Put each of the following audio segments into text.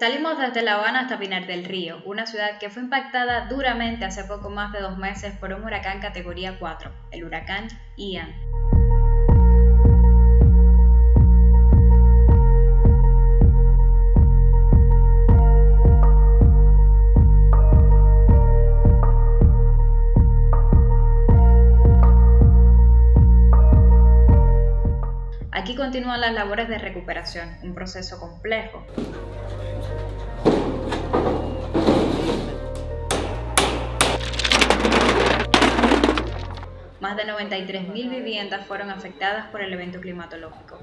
Salimos desde La Habana hasta Pinar del Río, una ciudad que fue impactada duramente hace poco más de dos meses por un huracán categoría 4, el huracán Ian. Aquí continúan las labores de recuperación, un proceso complejo. Más de 93.000 viviendas fueron afectadas por el evento climatológico.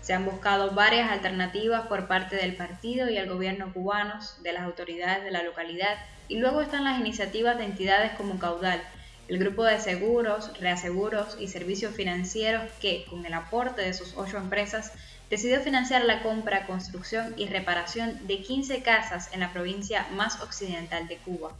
Se han buscado varias alternativas por parte del partido y el gobierno cubanos, de las autoridades de la localidad, y luego están las iniciativas de entidades como Caudal, el grupo de seguros, reaseguros y servicios financieros que, con el aporte de sus ocho empresas, decidió financiar la compra, construcción y reparación de 15 casas en la provincia más occidental de Cuba.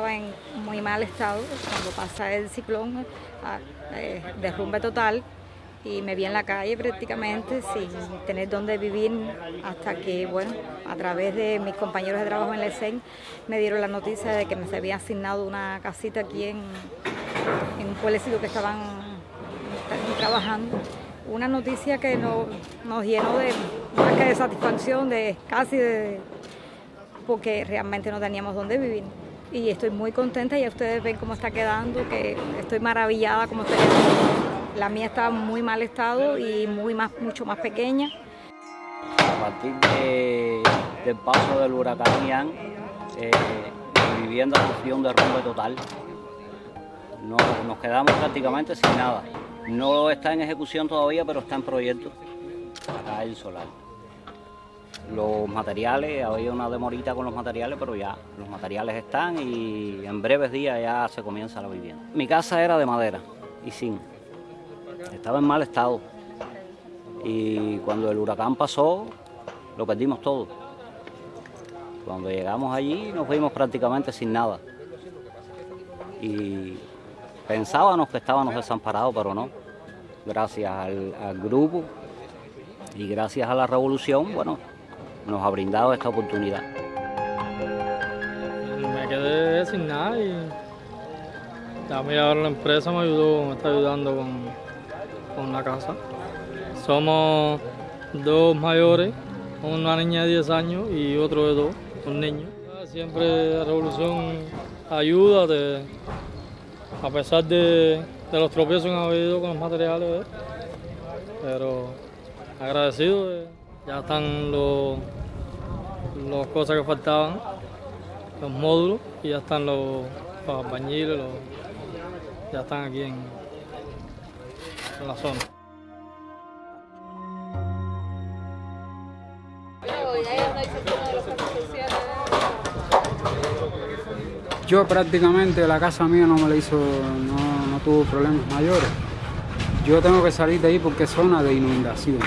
Estaba en muy mal estado cuando pasa el ciclón, ah, eh, derrumbe total y me vi en la calle prácticamente sin tener dónde vivir hasta que, bueno, a través de mis compañeros de trabajo en la ESEN me dieron la noticia de que me se había asignado una casita aquí en, en un pueblecito que estaban, trabajando. Una noticia que nos, nos llenó de más que de satisfacción, de casi porque realmente no teníamos dónde vivir y estoy muy contenta, ya ustedes ven cómo está quedando, que estoy maravillada como está quedando. La mía está en muy mal estado y muy más, mucho más pequeña. A partir del paso del huracán Ian, eh, mi vivienda sufrió un derrumbe total. nos quedamos prácticamente sin nada. No está en ejecución todavía, pero está en proyecto acá el solar los materiales, había una demorita con los materiales, pero ya los materiales están y en breves días ya se comienza la vivienda. Mi casa era de madera y sin, estaba en mal estado y cuando el huracán pasó lo perdimos todo. Cuando llegamos allí nos fuimos prácticamente sin nada y pensábamos que estábamos desamparados, pero no. Gracias al grupo y gracias a la revolución, bueno, nos ha brindado esta oportunidad. Me quedé sin nada y también ahora la empresa me ayudó, me está ayudando con, con la casa. Somos dos mayores, una niña de 10 años y otro de dos, un niño. Siempre la revolución ayuda, a pesar de, de, los tropiezos que han habido con los materiales, pero agradecido. Ya están los, las cosas que faltaban, los módulos, y ya están los, los ya están aquí en, en la zona. Yo prácticamente la casa mía no me la hizo, no, no tuvo problemas mayores. Yo tengo que salir de ahí porque es zona de inundación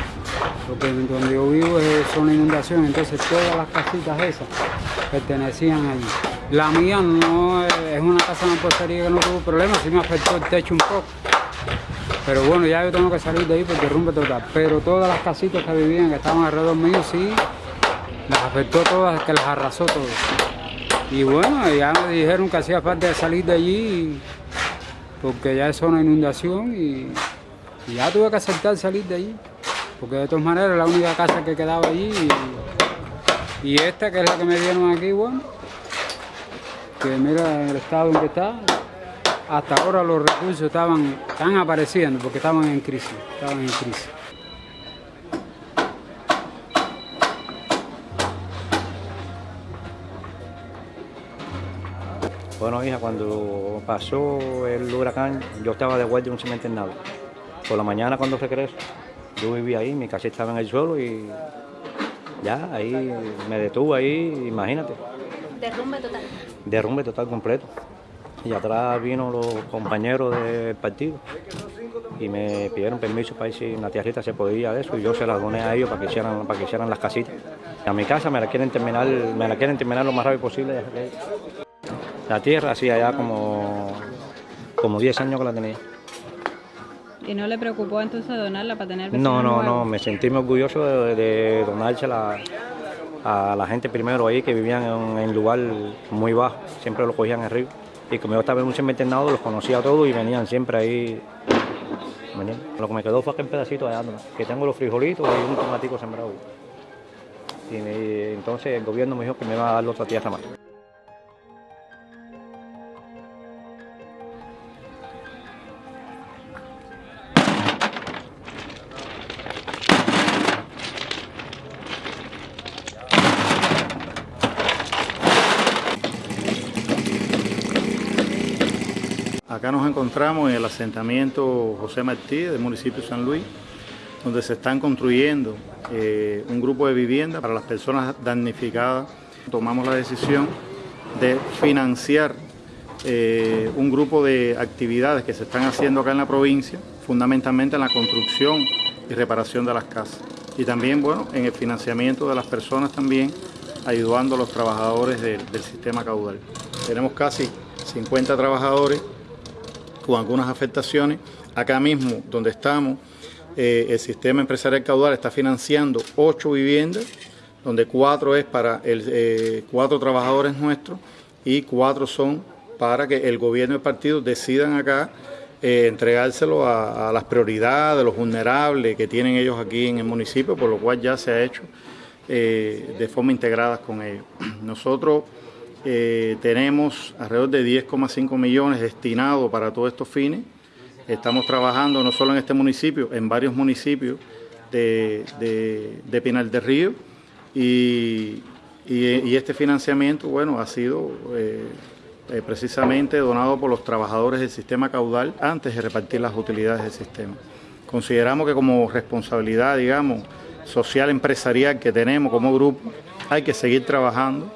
porque donde yo vivo es zona inundación, entonces todas las casitas esas pertenecían allí. La mía no es una casa de postería que no tuvo problemas, sí me afectó el techo un poco. Pero bueno, ya yo tengo que salir de ahí porque derrumbe total. Pero todas las casitas que vivían, que estaban alrededor mío, sí, las afectó todas, que las arrasó todas. Y bueno, ya me dijeron que hacía falta salir de allí porque ya es zona inundación y ya tuve que aceptar salir de allí porque de todas maneras la única casa que quedaba allí y, esta que es la que me dieron aquí, bueno, que mira el estado en que está, hasta ahora los recursos estaban, están apareciendo porque estaban en crisis, estaban en crisis. Bueno, hija, cuando pasó el huracán, yo estaba de vuelta en un cemento en nada. Por la mañana cuando regreso, yo vivía ahí, mi casa estaba en el suelo y ya, ahí me detuvo ahí, imagínate. Derrumbe total. Derrumbe total completo. y atrás vino los compañeros del partido y me pidieron permiso para ir si una tierrita se podía de eso y yo se las doné a ellos para que hicieran, para que hicieran las casitas. A mi casa me la quieren terminar, me la quieren terminar lo más rápido posible. La tierra hacía ya como, como 10 años que la tenía. ¿Y no le preocupó entonces donarla para tener No, no, nuevos? no, me sentí muy orgulloso de, de donársela a la gente primero ahí que vivían en un lugar muy bajo, siempre lo cogían arriba. Y como yo estaba en un cementerio los conocía a todos y venían siempre ahí. venían. Lo que me quedó fue aquel pedacito de átomo, que tengo los frijolitos y un tomatico sembrado. Y me- entonces el gobierno me dijo que me iba a dar otra tierra más. Acá nos encontramos en el asentamiento José Martí del municipio de San Luis, donde se están construyendo eh, un grupo de viviendas para las personas damnificadas. Tomamos la decisión de financiar eh, un grupo de actividades que se están haciendo acá en la provincia, fundamentalmente en la construcción y reparación de las casas. Y también, bueno, en el financiamiento de las personas también, ayudando a los trabajadores del- del sistema caudal. Tenemos casi 50 trabajadores con algunas afectaciones. Acá mismo, donde estamos, eh, el sistema empresarial caudal está financiando ocho viviendas, donde cuatro es para el, eh, cuatro trabajadores nuestros y cuatro son para que el gobierno y el partido decidan acá eh, entregárselo a, a las prioridades de los vulnerables que tienen ellos aquí en el municipio, por lo cual ya se ha hecho de forma integrada con ellos. Nosotros eh, tenemos alrededor de 10,5 millones destinados para todos estos fines. Estamos trabajando no solo en este municipio, en varios municipios de, de, de Pinal del Río y, y- este financiamiento, bueno, ha sido eh, eh, precisamente donado por los trabajadores del sistema caudal antes de repartir las utilidades del sistema. Consideramos que como responsabilidad, digamos, social empresarial que tenemos como grupo, hay que seguir trabajando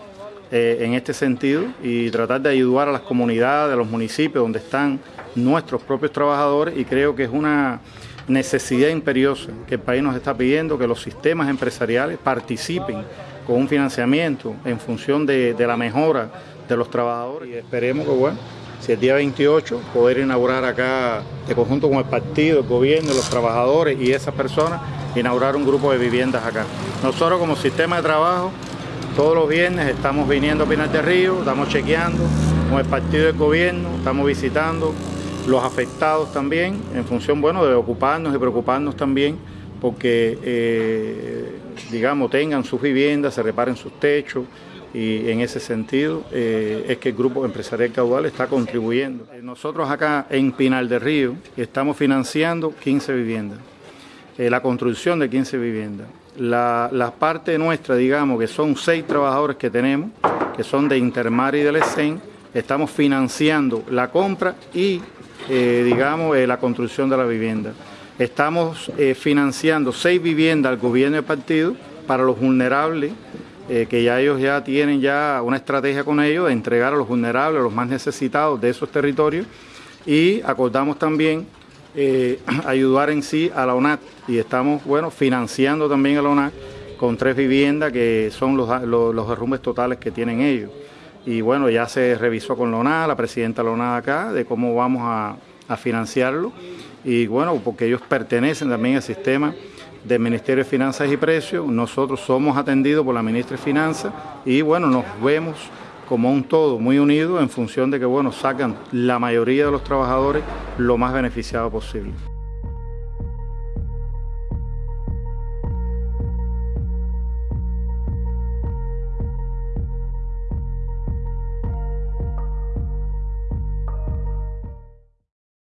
eh, en este sentido y tratar de ayudar a las comunidades, a los municipios donde están nuestros propios trabajadores y creo que es una necesidad imperiosa que el país nos está pidiendo que los sistemas empresariales participen con un financiamiento en función de, la mejora de los trabajadores y esperemos que bueno, si el día 28 poder inaugurar acá de conjunto con el partido, el gobierno, los trabajadores y esas personas, inaugurar un grupo de viviendas acá. Nosotros como sistema de trabajo todos los viernes estamos viniendo a Pinar del Río, estamos chequeando con el partido del gobierno, estamos visitando los afectados también, en función bueno de ocuparnos y preocuparnos también porque eh, digamos tengan sus viviendas, se reparen sus techos y en ese sentido eh, es que el grupo empresarial caudal está contribuyendo. Nosotros acá en Pinal del Río estamos financiando 15 viviendas eh, la construcción de 15 viviendas. La, la parte nuestra, digamos, que son seis trabajadores que tenemos, que son de Intermar y del ESEN, estamos financiando la compra y, eh, digamos, eh, la construcción de la vivienda. Estamos eh, financiando seis viviendas al gobierno del partido para los vulnerables, que ya ellos ya tienen ya una estrategia con ellos de entregar a los vulnerables, a los más necesitados de esos territorios. Y acordamos también eh, ayudar en sí a la ONAC y estamos bueno financiando también a la ONAC con tres viviendas que son los, los, derrumbes totales que tienen ellos. Y bueno, ya se revisó con la ONAC, la presidenta de la acá, de cómo vamos a, a financiarlo. Y bueno, porque ellos pertenecen también al sistema del Ministerio de Finanzas y Precios. Nosotros somos atendidos por la ministra de Finanzas y bueno, nos vemos como un todo muy unido en función de que bueno, sacan la mayoría de los trabajadores lo más beneficiado posible.